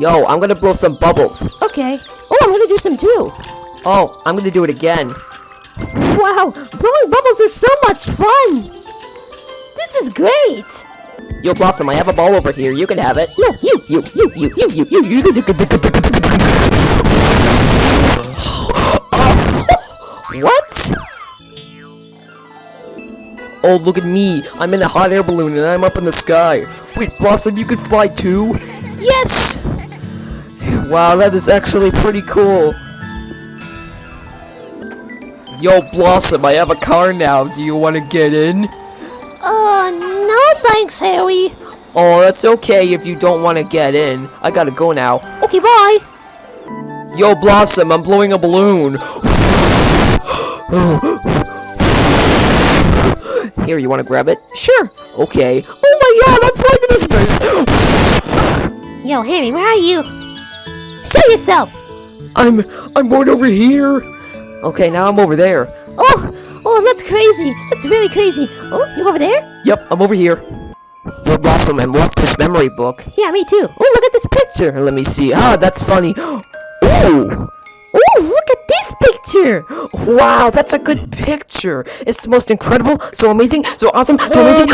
Yo, I'm gonna blow some bubbles. Okay. Oh, I'm gonna do some too. Oh, I'm gonna do it again. Wow, blowing bubbles is so much fun. This is great. Yo, Blossom, I have a ball over here. You can have it. No, you, you, you, you, you, you, you, you. You, you, What? Oh, look at me. I'm in a hot air balloon and I'm up in the sky. Wait, Blossom, you could fly too? Yes. Wow, that is actually pretty cool. Yo, Blossom, I have a car now. Do you want to get in? Uh, no thanks, Harry. Oh, that's okay if you don't want to get in. I gotta go now. Okay, bye. Yo, Blossom, I'm blowing a balloon. Here, you want to grab it? Sure. Okay. Oh my god, I'm flying this space! Yo, Harry, where are you? Yourself. I'm, I'm going over here. Okay, now I'm over there. Oh, oh, that's crazy. That's really crazy. Oh, you over there? Yep, I'm over here. Yo, Blossom, and what's this memory book? Yeah, me too. Oh, look at this picture. Let me see. Ah, that's funny. Ooh! Oh, look at this picture. Wow, that's a good picture. It's the most incredible, so amazing, so awesome, so amazing.